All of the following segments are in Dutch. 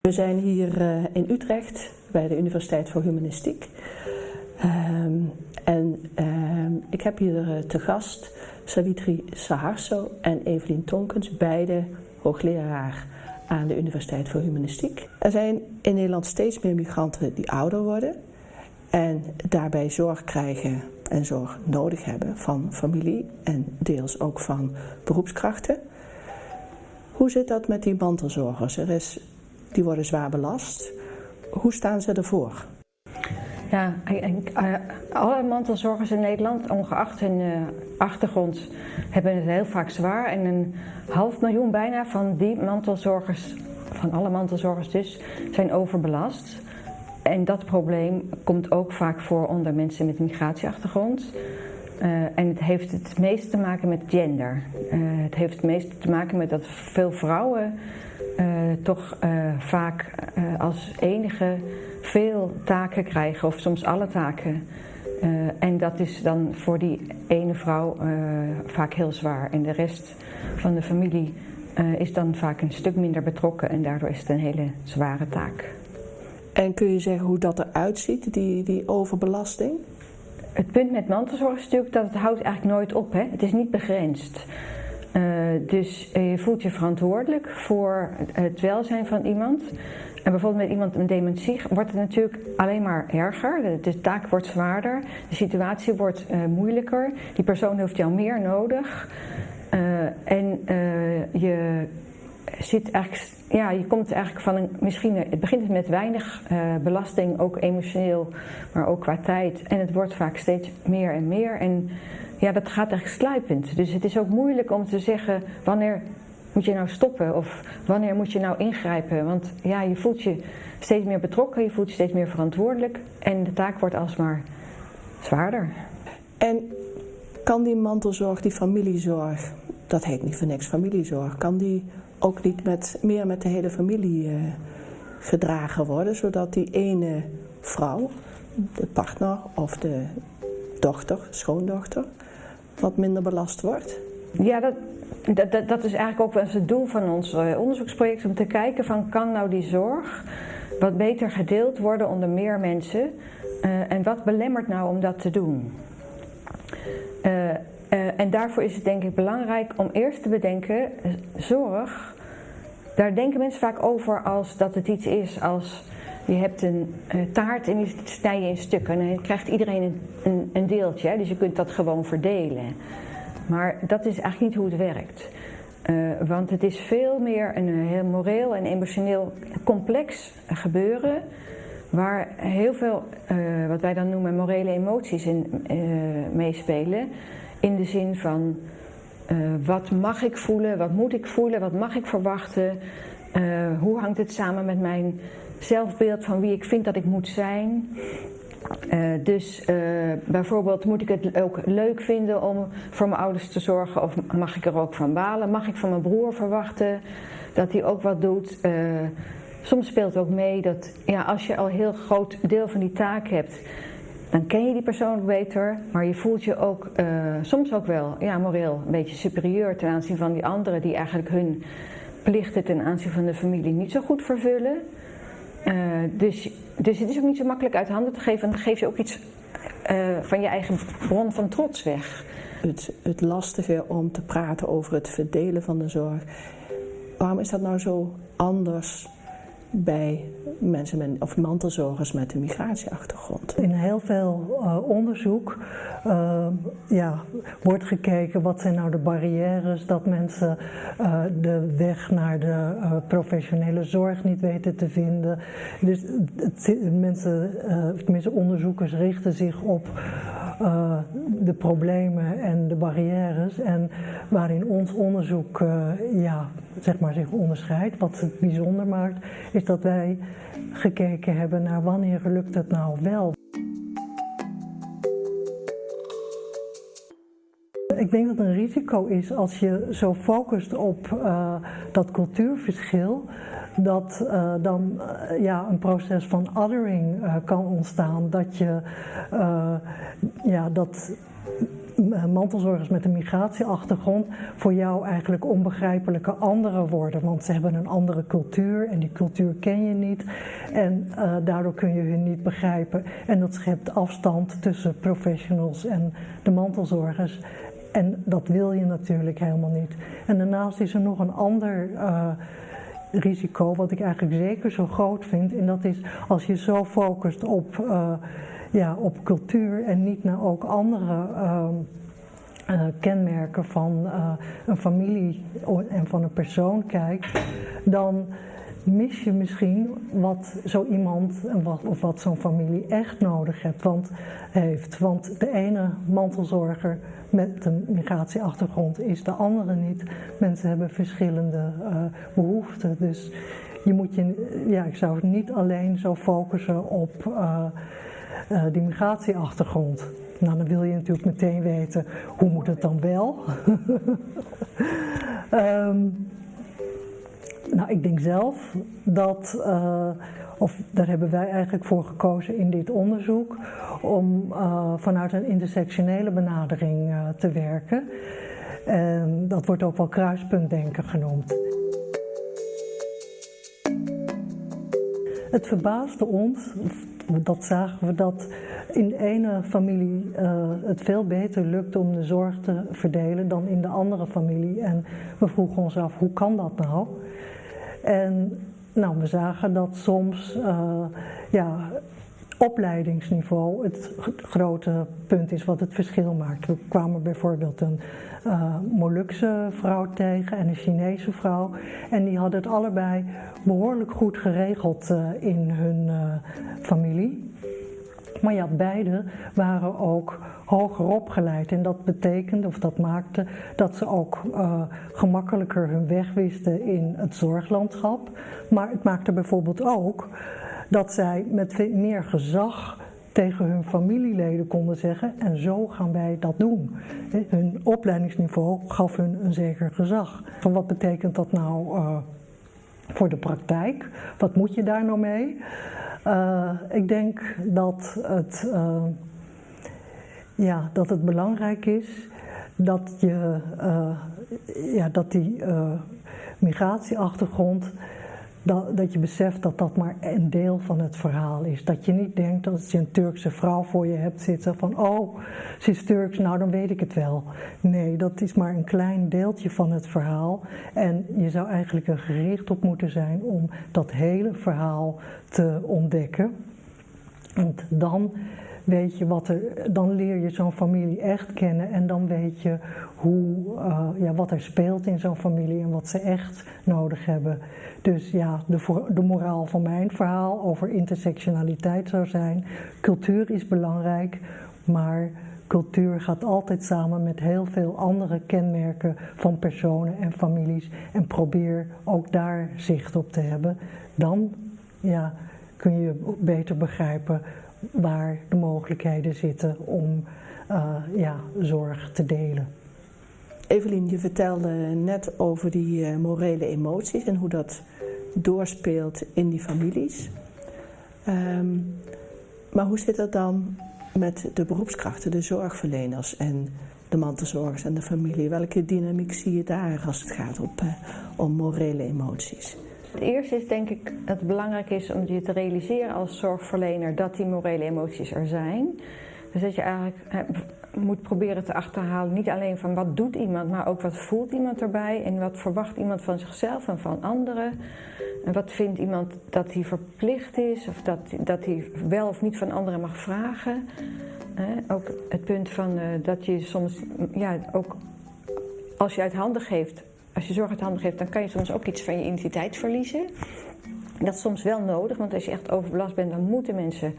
We zijn hier uh, in Utrecht bij de Universiteit voor Humanistiek. Um, en um, ik heb hier uh, te gast Savitri Saharso en Evelien Tonkens, beide hoogleraar aan de Universiteit voor Humanistiek. Er zijn in Nederland steeds meer migranten die ouder worden en daarbij zorg krijgen en zorg nodig hebben van familie en deels ook van beroepskrachten. Hoe zit dat met die mantelzorgers? Er is, die worden zwaar belast. Hoe staan ze ervoor? Ja, eh, alle mantelzorgers in Nederland, ongeacht hun uh, achtergrond, hebben het heel vaak zwaar. En een half miljoen bijna van die mantelzorgers, van alle mantelzorgers dus, zijn overbelast. En dat probleem komt ook vaak voor onder mensen met migratieachtergrond. Uh, en het heeft het meest te maken met gender. Het heeft het meest te maken met dat veel vrouwen toch vaak als enige veel taken krijgen, of soms alle taken. en dat is dan voor die ene vrouw vaak heel zwaar. En de rest van de familie is dan vaak een stuk minder betrokken en daardoor is het een hele zware taak. En kun je zeggen hoe dat eruit ziet, die, die overbelasting? Het punt met mantelzorg is natuurlijk dat het houdt eigenlijk nooit op. Hè? Het is niet begrensd. Uh, dus je voelt je verantwoordelijk voor het welzijn van iemand. En bijvoorbeeld met iemand met dementie wordt het natuurlijk alleen maar erger. De, taak wordt zwaarder, de situatie wordt uh, moeilijker. Die persoon heeft jou meer nodig. En je zit eigenlijk, ja, je komt eigenlijk van een, misschien, het begint met weinig belasting, ook emotioneel, maar ook qua tijd. En het wordt vaak steeds meer en meer. En ja, dat gaat eigenlijk sluipend. Dus het is ook moeilijk om te zeggen wanneer moet je nou stoppen of wanneer moet je nou ingrijpen. Want ja, je voelt je steeds meer betrokken, je voelt je steeds meer verantwoordelijk en de taak wordt alsmaar zwaarder. En kan die mantelzorg, die familiezorg, dat heet niet voor niks familiezorg, kan die ook niet met, meer met de hele familie uh, gedragen worden, zodat die ene vrouw, de partner of de dochter, schoondochter, wat minder belast wordt? Ja, dat, dat, dat is eigenlijk ook wel eens het doel van ons uh, onderzoeksproject, om te kijken van kan nou die zorg wat beter gedeeld worden onder meer mensen uh, en wat belemmert nou om dat te doen? Uh, en daarvoor is het denk ik belangrijk om eerst te bedenken, zorg, daar denken mensen vaak over als dat het iets is als je hebt een uh, taart en die snij je in stukken en dan krijgt iedereen een, een, deeltje, hè? dus je kunt dat gewoon verdelen. Maar dat is eigenlijk niet hoe het werkt. Uh, want het is veel meer een heel moreel en emotioneel complex gebeuren waar heel veel, wat wij dan noemen morele emoties in meespelen. In de zin van wat mag ik voelen, wat moet ik voelen, wat mag ik verwachten, hoe hangt het samen met mijn zelfbeeld van wie ik vind dat ik moet zijn. Uh, dus bijvoorbeeld moet ik het ook leuk vinden om voor mijn ouders te zorgen of mag ik er ook van balen? Mag ik van mijn broer verwachten dat hij ook wat doet? soms speelt ook mee dat ja, als je al een heel groot deel van die taak hebt, dan ken je die persoon beter, maar je voelt je ook soms ook wel ja, moreel een beetje superieur ten aanzien van die anderen die eigenlijk hun plichten ten aanzien van de familie niet zo goed vervullen. Uh, dus, dus het is ook niet zo makkelijk uit handen te geven, en dan geef je ook iets uh, van je eigen bron van trots weg. Het, het lastige om te praten over het verdelen van de zorg, waarom is dat nou zo anders bij mensen met, of mantelzorgers met een migratieachtergrond. In heel veel uh, onderzoek uh, ja, wordt gekeken wat zijn nou de barrières dat mensen uh, de weg naar de professionele zorg niet weten te vinden. Dus het, mensen, tenminste onderzoekers richten zich op uh, de problemen en de barrières. En waarin ons onderzoek uh, ja, zeg maar zich onderscheidt, wat het bijzonder maakt, is dat wij gekeken hebben naar wanneer lukt het nou wel. Ik denk dat een risico is als je zo focust op uh, dat cultuurverschil, dat uh, dan uh, ja, een proces van othering kan ontstaan. Dat je ja, dat mantelzorgers met een migratieachtergrond voor jou eigenlijk onbegrijpelijke andere worden. Want ze hebben een andere cultuur en die cultuur ken je niet. En daardoor kun je hun niet begrijpen. En dat schept afstand tussen professionals en de mantelzorgers. En dat wil je natuurlijk helemaal niet. En daarnaast is er nog een ander uh, risico, wat ik eigenlijk zeker zo groot vind. En dat is als je zo focust op. Uh, ja, op cultuur en niet naar ook andere uh, kenmerken van een familie en van een persoon kijkt, dan mis je misschien wat zo iemand of wat zo'n familie echt nodig heeft. Want, heeft. Want de ene mantelzorger met een migratieachtergrond is de andere niet. Mensen hebben verschillende behoeften. Dus je moet je, ja, ik zou niet alleen zo focussen op uh, die migratieachtergrond. Nou, dan wil je natuurlijk meteen weten, hoe moet het dan wel? um, nou, ik denk zelf dat, uh, of daar hebben wij eigenlijk voor gekozen in dit onderzoek, om uh, vanuit een intersectionele benadering te werken. En dat wordt ook wel kruispuntdenken genoemd. Het verbaasde ons, dat zagen we dat in de ene familie het veel beter lukt om de zorg te verdelen dan in de andere familie. En we vroegen ons af, hoe kan dat nou? En nou, we zagen dat soms uh, ja, opleidingsniveau het grote punt is wat het verschil maakt. We kwamen bijvoorbeeld een uh, Molukse vrouw tegen en een Chinese vrouw. En die hadden het allebei behoorlijk goed geregeld uh, in hun familie. Maar ja, beide waren ook hoger opgeleid. En dat betekende, of dat maakte, dat ze ook uh, gemakkelijker hun weg wisten in het zorglandschap. Maar het maakte bijvoorbeeld ook dat zij met meer gezag tegen hun familieleden konden zeggen en zo gaan wij dat doen. Hun opleidingsniveau gaf hun een zeker gezag. Van wat betekent dat nou uh, voor de praktijk? Wat moet je daar nou mee? Uh, ik denk dat het, uh, ja, dat het belangrijk is dat, je, ja, dat die migratieachtergrond dat, dat je beseft dat dat maar een deel van het verhaal is. Dat je niet denkt als je een Turkse vrouw voor je hebt zitten van oh, ze is Turks, nou dan weet ik het wel. Nee, dat is maar een klein deeltje van het verhaal. En je zou eigenlijk er gericht op moeten zijn om dat hele verhaal te ontdekken. En dan weet je wat er, dan leer je zo'n familie echt kennen en dan weet je hoe, uh, ja, wat er speelt in zo'n familie en wat ze echt nodig hebben. Dus ja, de, de moraal van mijn verhaal over intersectionaliteit zou zijn, cultuur is belangrijk, maar cultuur gaat altijd samen met heel veel andere kenmerken van personen en families en probeer ook daar zicht op te hebben. Dan ja, kun je beter begrijpen waar de mogelijkheden zitten om uh, ja, zorg te delen. Evelien, je vertelde net over die uh, morele emoties en hoe dat doorspeelt in die families. Um, maar hoe zit dat dan met de beroepskrachten, de zorgverleners en de mantelzorgers en de familie? Welke dynamiek zie je daar als het gaat op, uh, om morele emoties? Het eerste is denk ik dat het belangrijk is om je te realiseren als zorgverlener dat die morele emoties er zijn. Dus dat je eigenlijk moet proberen te achterhalen, niet alleen van wat doet iemand, maar ook wat voelt iemand erbij en wat verwacht iemand van zichzelf en van anderen. En wat vindt iemand dat hij verplicht is of dat, dat hij wel of niet van anderen mag vragen. ook het punt van uh, dat je soms, ja, ook als je uit handen geeft, als je zorg uit handen geeft, dan kan je soms ook iets van je identiteit verliezen. Dat is soms wel nodig, want als je echt overbelast bent, dan moeten mensen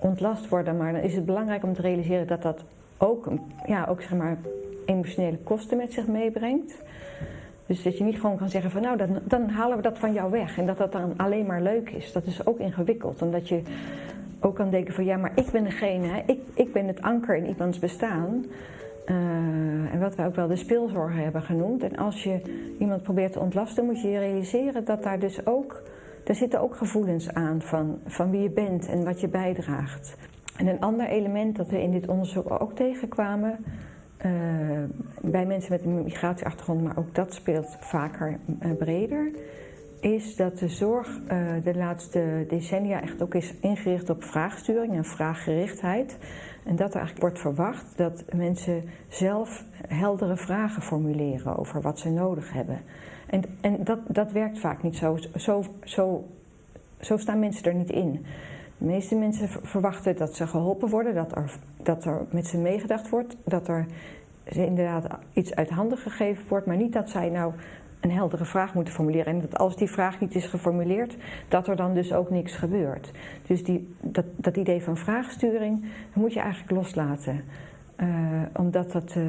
ontlast worden. Maar dan is het belangrijk om te realiseren dat dat ook, ja, ook zeg maar, emotionele kosten met zich meebrengt. Dus dat je niet gewoon kan zeggen van nou, dan, dan halen we dat van jou weg. En dat dat dan alleen maar leuk is. Dat is ook ingewikkeld. Omdat je ook kan denken van ja, maar ik ben degene, ik, ik ben het anker in iemands bestaan. Uh, en wat wij ook wel de speelzorger hebben genoemd. En als je iemand probeert te ontlasten, moet je je realiseren dat daar dus ook, daar zitten ook gevoelens aan van, van wie je bent en wat je bijdraagt. En een ander element dat we in dit onderzoek ook tegenkwamen, eh, bij mensen met een migratieachtergrond, maar ook dat speelt vaker uh, breder, is dat de zorg uh, de laatste decennia echt ook is ingericht op vraagsturing en vraaggerichtheid. En dat er eigenlijk wordt verwacht dat mensen zelf heldere vragen formuleren over wat ze nodig hebben. En, en dat, dat werkt vaak niet zo. Zo, zo. zo staan mensen er niet in. De meeste mensen verwachten dat ze geholpen worden, dat er, dat er met ze meegedacht wordt, dat er inderdaad iets uit handen gegeven wordt, maar niet dat zij nou een heldere vraag moeten formuleren. En dat als die vraag niet is geformuleerd, dat er dan dus ook niks gebeurt. Dus die, dat, dat idee van vraagsturing moet je eigenlijk loslaten. Uh, omdat dat uh,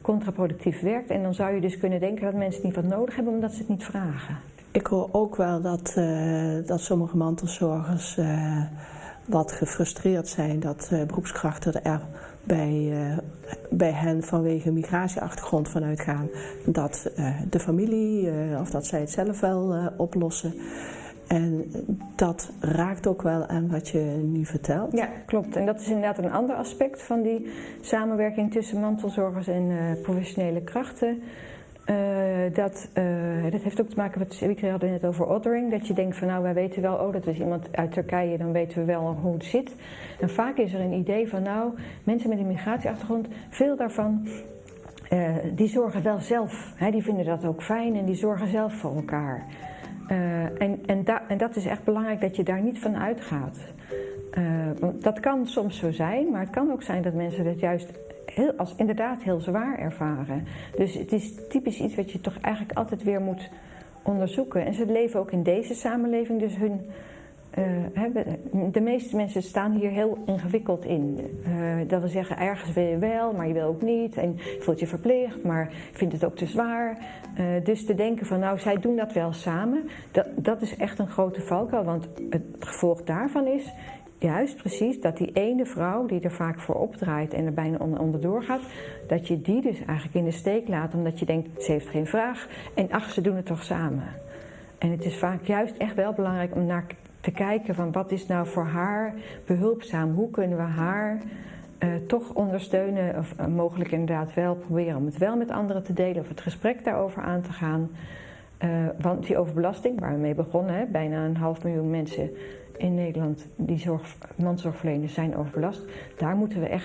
contraproductief werkt. En dan zou je dus kunnen denken dat mensen niet wat nodig hebben omdat ze het niet vragen. Ik hoor ook wel dat, uh, dat sommige mantelzorgers wat gefrustreerd zijn dat beroepskrachten er bij, bij hen vanwege migratieachtergrond vanuit gaan dat de familie of dat zij het zelf wel oplossen. En dat raakt ook wel aan wat je nu vertelt. Ja, klopt. En dat is inderdaad een ander aspect van die samenwerking tussen mantelzorgers en professionele krachten. Uh, dat, uh, dat heeft ook te maken met, we hadden net over othering, dat je denkt van nou wij weten wel, oh dat is iemand uit Turkije, dan weten we wel hoe het zit. En vaak is er een idee van nou, mensen met een migratieachtergrond, veel daarvan die zorgen wel zelf, hè, die vinden dat ook fijn en die zorgen zelf voor elkaar. En, en, da en, dat is echt belangrijk dat je daar niet van uitgaat. Dat kan soms zo zijn, maar het kan ook zijn dat mensen dat juist als inderdaad heel zwaar ervaren. Dus het is typisch iets wat je toch eigenlijk altijd weer moet onderzoeken. En ze leven ook in deze samenleving, dus hun uh, de meeste mensen staan hier heel ingewikkeld in. Uh, dat wil zeggen, ergens wil je wel, maar je wil ook niet. En je voelt je verplicht, maar vindt het ook te zwaar. Uh, dus te denken van, nou, zij doen dat wel samen. Dat, dat is echt een grote valkuil, want het gevolg daarvan is... Juist precies dat die ene vrouw die er vaak voor opdraait en er bijna onderdoor gaat, dat je die dus eigenlijk in de steek laat omdat je denkt, ze heeft geen vraag en ach, ze doen het toch samen. En het is vaak juist echt wel belangrijk om naar te kijken van wat is nou voor haar behulpzaam, hoe kunnen we haar uh, toch ondersteunen of uh, mogelijk inderdaad wel proberen om het wel met anderen te delen of het gesprek daarover aan te gaan. Uh, want die overbelasting, waar we mee begonnen, hè, bijna een half miljoen mensen in Nederland die zorg, mandzorgverleners zijn overbelast, daar moeten we echt